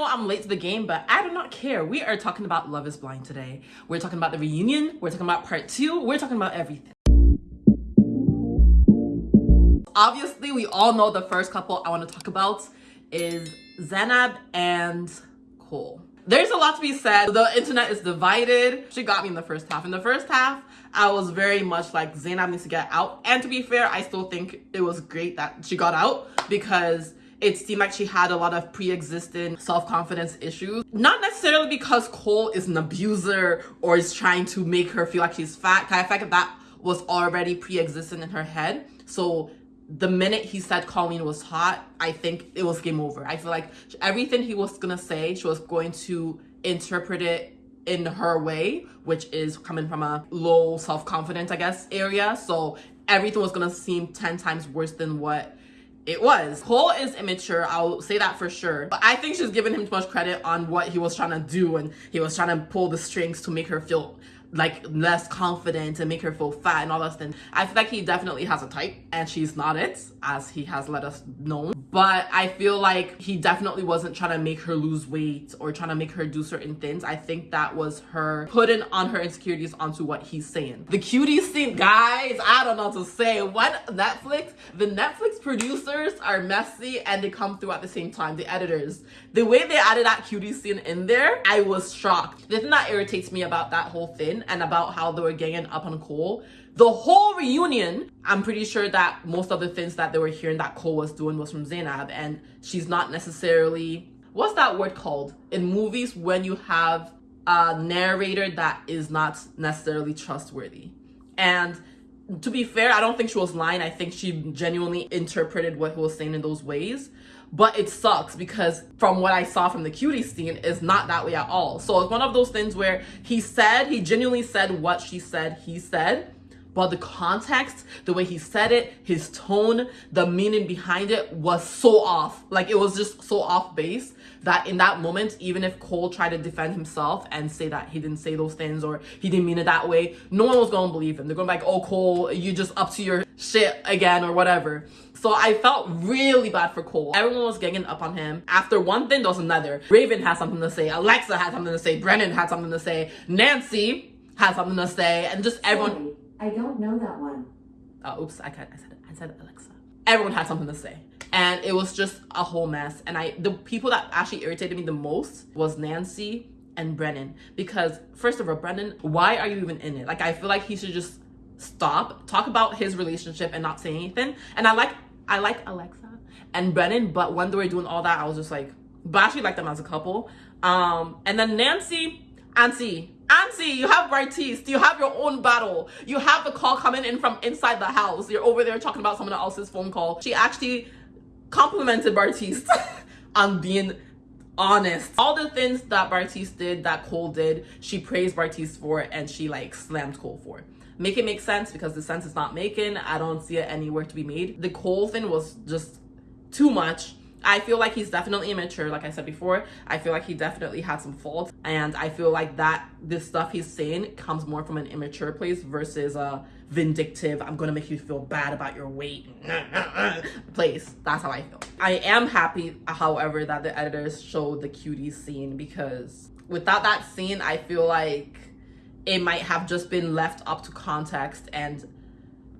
know I'm late to the game, but I do not care. We are talking about Love is Blind today. We're talking about the reunion. We're talking about part two. We're talking about everything. Obviously, we all know the first couple I want to talk about is Zanab and Cole. There's a lot to be said. The internet is divided. She got me in the first half. In the first half, I was very much like Zanab needs to get out. And to be fair, I still think it was great that she got out because it seemed like she had a lot of pre-existing self-confidence issues. Not necessarily because Cole is an abuser or is trying to make her feel like she's fat. I feel like that was already pre-existing in her head. So the minute he said Colleen was hot, I think it was game over. I feel like everything he was gonna say, she was going to interpret it in her way, which is coming from a low self-confidence, I guess, area. So everything was gonna seem 10 times worse than what it was. Cole is immature, I'll say that for sure. But I think she's giving him too much credit on what he was trying to do and he was trying to pull the strings to make her feel like less confident and make her feel fat and all that stuff. I feel like he definitely has a type and she's not it as he has let us know. But I feel like he definitely wasn't trying to make her lose weight or trying to make her do certain things. I think that was her putting on her insecurities onto what he's saying. The cutie scene, guys, I don't know to say. What Netflix, the Netflix producers are messy and they come through at the same time, the editors. The way they added that cutie scene in there, I was shocked. The thing that irritates me about that whole thing and about how they were ganging up on Cole. The whole reunion, I'm pretty sure that most of the things that they were hearing that Cole was doing was from Zanab and she's not necessarily, what's that word called? In movies when you have a narrator that is not necessarily trustworthy. And to be fair, I don't think she was lying. I think she genuinely interpreted what he was saying in those ways but it sucks because from what I saw from the cutie scene is not that way at all. So it's one of those things where he said, he genuinely said what she said he said, but the context, the way he said it, his tone, the meaning behind it was so off. Like it was just so off base that in that moment, even if Cole tried to defend himself and say that he didn't say those things or he didn't mean it that way, no one was gonna believe him. They're gonna be like, oh Cole, you just up to your shit again or whatever. So I felt really bad for Cole. Everyone was ganging up on him. After one thing, there was another. Raven had something to say. Alexa had something to say. Brennon had something to say. Nancy had something to say. And just everyone... I don't know that one. Oh, oops. I, I, said, I said Alexa. Everyone had something to say and it was just a whole mess and i the people that actually irritated me the most was nancy and brennon because first of all brennon why are you even in it like i feel like he should just stop talk about his relationship and not say anything and i like i like alexa and brennon but when they were doing all that i was just like but I actually like them as a couple um and then nancy auntie Auntie, you have Bartise. You have your own battle. You have the call coming in from inside the house. You're over there talking about someone else's phone call. She actually complimented Bartise on being honest. All the things that Bartise did, that Cole did, she praised Bartise for and she like slammed Cole for. Make it make sense because the sense is not making. I don't see it anywhere to be made. The Cole thing was just too much. I feel like he's definitely immature, like I said before. I feel like he definitely had some faults. And I feel like that this stuff he's saying comes more from an immature place versus a vindictive, I'm gonna make you feel bad about your weight place. That's how I feel. I am happy, however, that the editors showed the cutie scene because without that scene, I feel like it might have just been left up to context and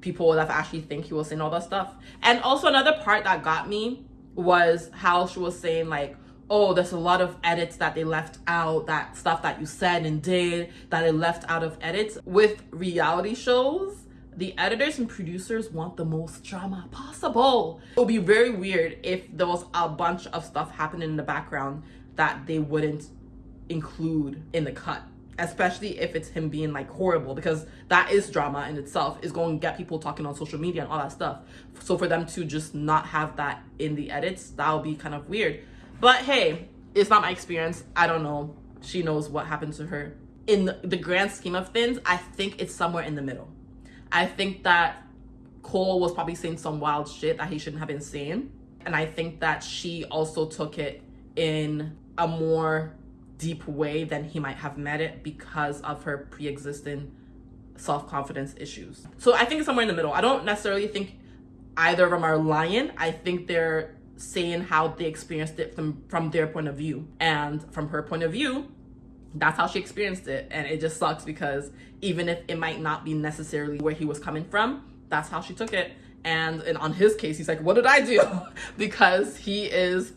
people would have actually think he was saying all that stuff. And also another part that got me was how she was saying like oh there's a lot of edits that they left out that stuff that you said and did that they left out of edits. With reality shows the editors and producers want the most drama possible. It would be very weird if there was a bunch of stuff happening in the background that they wouldn't include in the cut especially if it's him being like horrible because that is drama in itself is going to get people talking on social media and all that stuff. So for them to just not have that in the edits that would be kind of weird. But hey it's not my experience. I don't know. She knows what happened to her. In the grand scheme of things i think it's somewhere in the middle. I think that cole was probably saying some wild shit that he shouldn't have been saying. And i think that she also took it in a more deep way than he might have met it because of her pre-existing self-confidence issues. So I think it's somewhere in the middle. I don't necessarily think either of them are lying. I think they're saying how they experienced it from from their point of view and from her point of view that's how she experienced it and it just sucks because even if it might not be necessarily where he was coming from that's how she took it and, and on his case he's like what did i do because he is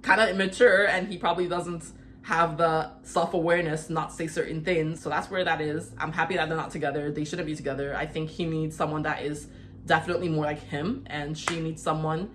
kind of immature and he probably doesn't have the self-awareness not say certain things. So that's where that is. I'm happy that they're not together. They shouldn't be together. I think he needs someone that is definitely more like him and she needs someone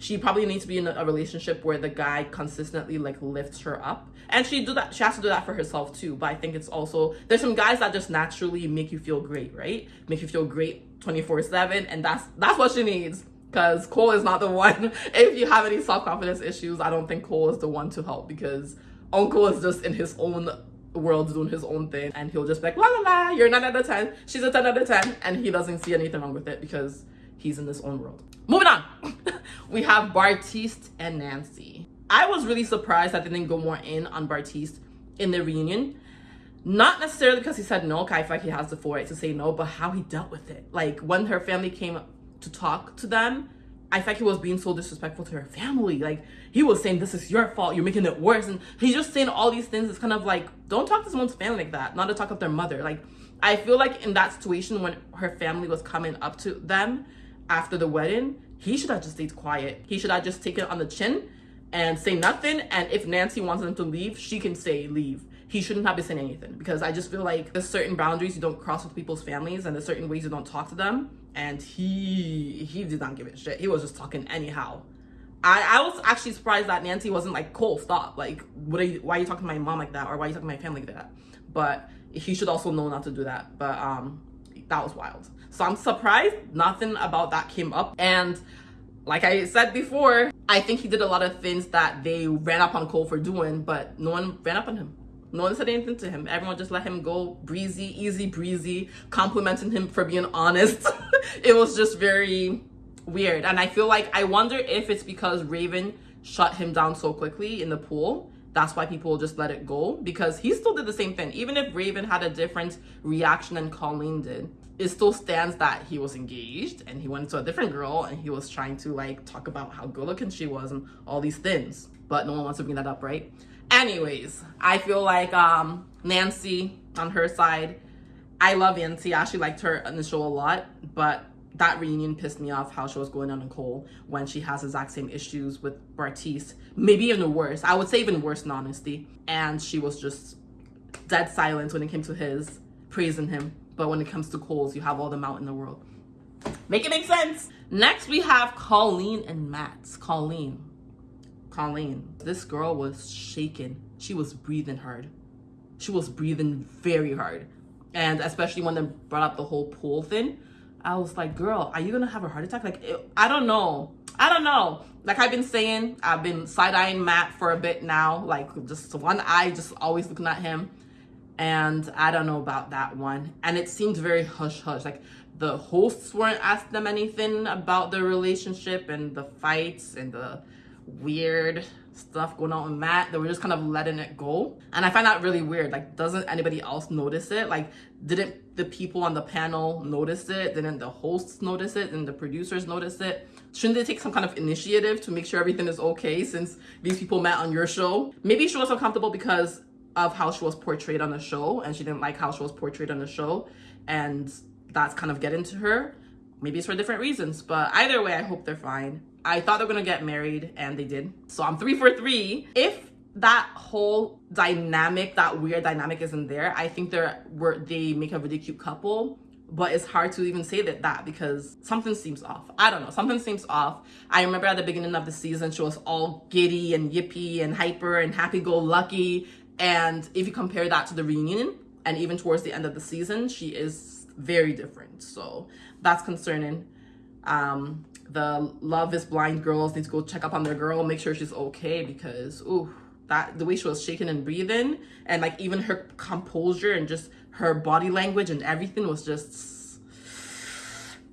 she probably needs to be in a relationship where the guy consistently like lifts her up. And she do that she has to do that for herself too but i think it's also there's some guys that just naturally make you feel great right? Make you feel great 24 7 and that's that's what she needs because cole is not the one. If you have any self-confidence issues i don't think cole is the one to help because uncle is just in his own world doing his own thing and he'll just be like la la la you're 9 out of 10 she's a 10 out of 10 and he doesn't see anything wrong with it because he's in his own world moving on we have Bartise and Nancy. I was really surprised that they didn't go more in on Bartise in the reunion. Not necessarily because he said no, feel like he has the foresight to say no, but how he dealt with it. Like when her family came to talk to them, I felt he was being so disrespectful to her family. Like he was saying, "This is your fault. You're making it worse," and he's just saying all these things. It's kind of like, don't talk to someone's family like that. Not to talk of their mother. Like I feel like in that situation when her family was coming up to them after the wedding, he should have just stayed quiet. He should have just taken it on the chin and say nothing. And if Nancy wants them to leave, she can say leave. He shouldn't have been saying anything because I just feel like there's certain boundaries you don't cross with people's families and there's certain ways you don't talk to them. And he he did not give it shit. He was just talking anyhow. I, I was actually surprised that Nancy wasn't like, Cole, stop. Like, what are you, why are you talking to my mom like that? Or why are you talking to my family like that? But he should also know not to do that. But um, that was wild. So I'm surprised nothing about that came up. And like I said before, I think he did a lot of things that they ran up on Cole for doing, but no one ran up on him. No one said anything to him. Everyone just let him go breezy, easy breezy, complimenting him for being honest. it was just very weird. And I feel like, I wonder if it's because Raven shut him down so quickly in the pool that's why people just let it go because he still did the same thing. Even if Raven had a different reaction than Colleen did, it still stands that he was engaged and he went to a different girl and he was trying to like talk about how good looking she was and all these things. But no one wants to bring that up, right? Anyways, I feel like um, Nancy on her side, I love Nancy. I actually liked her in the show a lot, but that reunion pissed me off how she was going on Nicole when she has exact same issues with Bartise. Maybe even worse. I would say even worse in honesty. And she was just dead silent when it came to his praising him. But when it comes to Cole's, you have all the mouth in the world. Make it make sense. Next, we have Colleen and Matt. Colleen. Colleen. This girl was shaking. She was breathing hard. She was breathing very hard. And especially when they brought up the whole pool thing I was like, girl, are you gonna have a heart attack? Like, it, I don't know. I don't know. Like I've been saying, I've been side-eyeing Matt for a bit now. Like just one eye, just always looking at him. And I don't know about that one. And it seemed very hush-hush. Like the hosts weren't asking them anything about their relationship and the fights and the weird stuff going on with Matt. They were just kind of letting it go. And I find that really weird. Like, doesn't anybody else notice it? Like, didn't the people on the panel notice it? Didn't the hosts notice it? And the producers notice it? Shouldn't they take some kind of initiative to make sure everything is okay since these people met on your show? Maybe she was uncomfortable because of how she was portrayed on the show and she didn't like how she was portrayed on the show and that's kind of getting to her. Maybe it's for different reasons, but either way, I hope they're fine. I thought they were gonna get married and they did. So I'm three for three. If that whole dynamic, that weird dynamic isn't there, I think they're were they make a really cute couple. But it's hard to even say that that because something seems off. I don't know. Something seems off. I remember at the beginning of the season, she was all giddy and yippy and hyper and happy-go-lucky. And if you compare that to the reunion, and even towards the end of the season, she is very different. So that's concerning. Um, the love is blind girls need to go check up on their girl, make sure she's okay because ooh, that the way she was shaking and breathing and like even her composure and just her body language and everything was just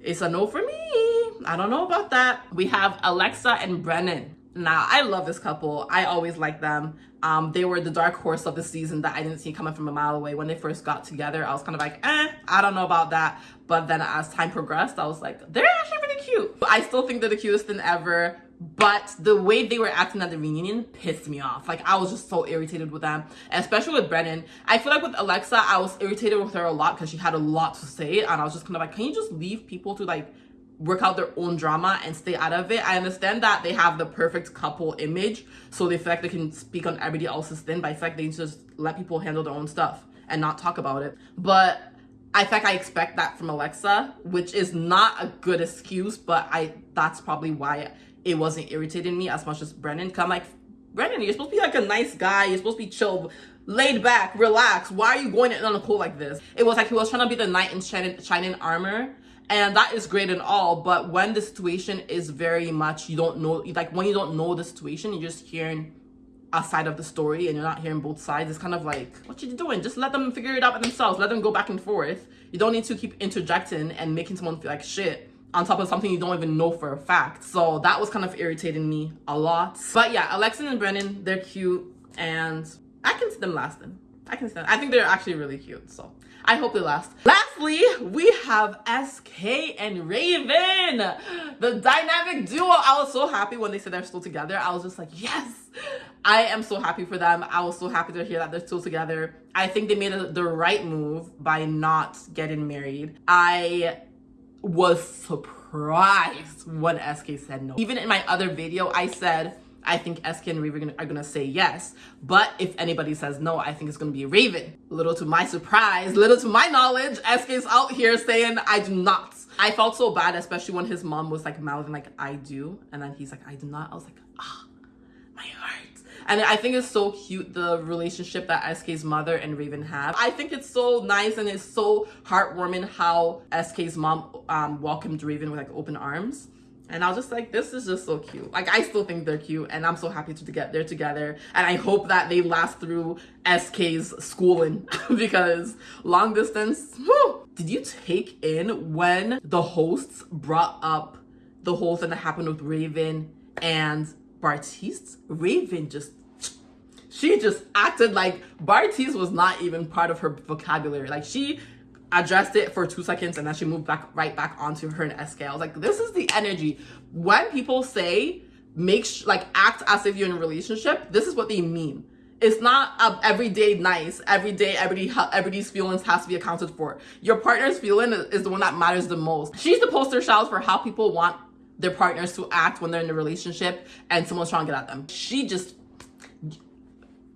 it's a no for me. I don't know about that. We have Alexa and Brennon. Now, I love this couple. I always like them. Um, they were the dark horse of the season that I didn't see coming from a mile away. When they first got together, I was kind of like, eh, I don't know about that. But then as time progressed, I was like, they're actually cute. I still think they're the cutest thing ever. but the way they were acting at the reunion pissed me off. Like I was just so irritated with them, especially with Brennon. I feel like with Alexa, I was irritated with her a lot because she had a lot to say, and I was just kind of like, can you just leave people to like work out their own drama and stay out of it. I understand that they have the perfect couple image, so they feel like they can speak on everybody else's thing, but I feel like they just let people handle their own stuff and not talk about it. But I think I expect that from Alexa, which is not a good excuse, but I that's probably why it wasn't irritating me as much as Brennon. Cause I'm like, Brennon, you're supposed to be like a nice guy. You're supposed to be chill, laid back, relaxed. Why are you going in on a cool like this? It was like he was trying to be the knight in shining, shining armor. And that is great and all, but when the situation is very much, you don't know, like when you don't know the situation, you're just hearing a side of the story and you're not hearing both sides. It's kind of like, what you doing? Just let them figure it out by themselves. Let them go back and forth. You don't need to keep interjecting and making someone feel like shit on top of something you don't even know for a fact. So that was kind of irritating me a lot. But yeah, Alexa and Brennon, they're cute and I can see them lasting. I can see them. I think they're actually really cute. So I hope they last. Lastly, we have SK and Raven, the dynamic duo. I was so happy when they said they're still together. I was just like, yes, I am so happy for them. I was so happy to hear that they're still together. I think they made a, the right move by not getting married. I was surprised when SK said no. Even in my other video, I said, I think SK and Raven are gonna say yes. But if anybody says no, I think it's gonna be Raven. Little to my surprise, little to my knowledge, SK's out here saying I do not. I felt so bad, especially when his mom was like mouthing like I do, and then he's like I do not. I was like ah. And I think it's so cute the relationship that SK's mother and Raven have. I think it's so nice and it's so heartwarming how SK's mom um, welcomed Raven with like open arms. And I was just like, this is just so cute. Like, I still think they're cute, and I'm so happy to get there together. And I hope that they last through SK's schooling because long distance, whew. Did you take in when the hosts brought up the whole thing that happened with Raven and Bartise? Raven just she just acted like Bartise was not even part of her vocabulary. Like she addressed it for two seconds and then she moved back right back onto her. I was like, this is the energy. When people say make like act as if you're in a relationship, this is what they mean. It's not a everyday nice. Every day, everybody, everybody's feelings has to be accounted for. Your partner's feeling is the one that matters the most. She's the poster child for how people want their partners to act when they're in a relationship and someone's trying to get at them. She just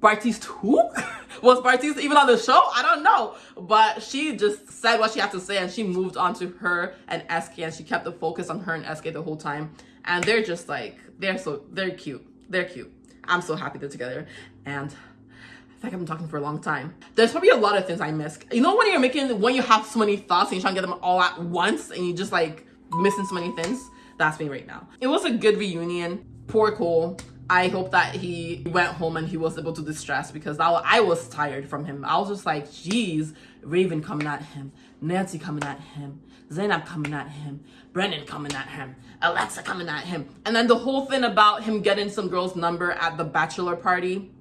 Bartise who? was Bartise even on the show? I don't know. But she just said what she had to say and she moved on to her and SK and she kept the focus on her and SK the whole time. And they're just like, they're so, they're cute. They're cute. I'm so happy they're together. And I think I've been talking for a long time. There's probably a lot of things I miss. You know when you're making, when you have so many thoughts and you're trying to get them all at once and you just like missing so many things? That's me right now. It was a good reunion. Poor Cole. I hope that he went home and he was able to distress because I, I was tired from him. I was just like, geez, Raven coming at him, Nancy coming at him, Zanab coming at him, Brennon coming at him, Alexa coming at him. And then the whole thing about him getting some girl's number at the bachelor party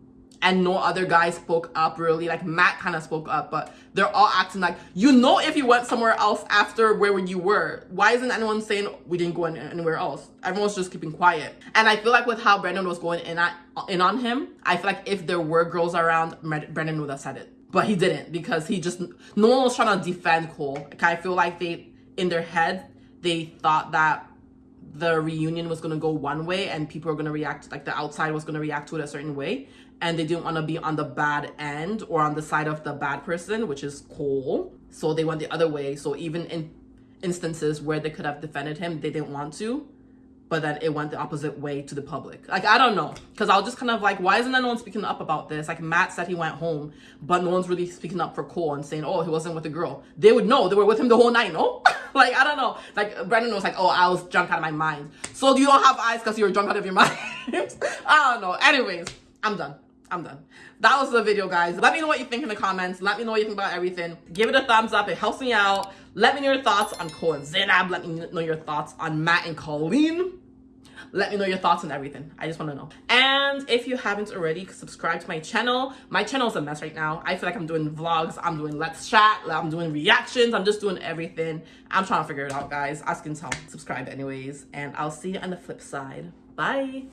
and no other guy spoke up really. Like matt kind of spoke up but they're all acting like you know if you went somewhere else after where you were. Why isn't anyone saying we didn't go anywhere else? Everyone's just keeping quiet. And i feel like with how brendan was going in at in on him i feel like if there were girls around brendan would have said it. But he didn't because he just no one was trying to defend cole. Like i feel like they in their head they thought that the reunion was going to go one way and people were going to react like the outside was going to react to it a certain way and they didn't want to be on the bad end or on the side of the bad person, which is Cole. So they went the other way. So even in instances where they could have defended him, they didn't want to, but then it went the opposite way to the public. Like, I don't know. Because I was just kind of like, why isn't anyone speaking up about this? Like, Matt said he went home, but no one's really speaking up for Cole and saying, oh, he wasn't with the girl. They would know. They were with him the whole night, no? like, I don't know. Like, Brendan was like, oh, I was drunk out of my mind. So you don't have eyes because you were drunk out of your mind? I don't know. Anyways, I'm done. I'm done. That was the video, guys. Let me know what you think in the comments. Let me know what you think about everything. Give it a thumbs up. It helps me out. Let me know your thoughts on Cole and Zanab. Let me know your thoughts on Matt and Colleen. Let me know your thoughts on everything. I just want to know. And if you haven't already, subscribe to my channel. My channel is a mess right now. I feel like I'm doing vlogs. I'm doing Let's Chat. I'm doing reactions. I'm just doing everything. I'm trying to figure it out, guys. As you can tell, subscribe anyways. And I'll see you on the flip side. Bye.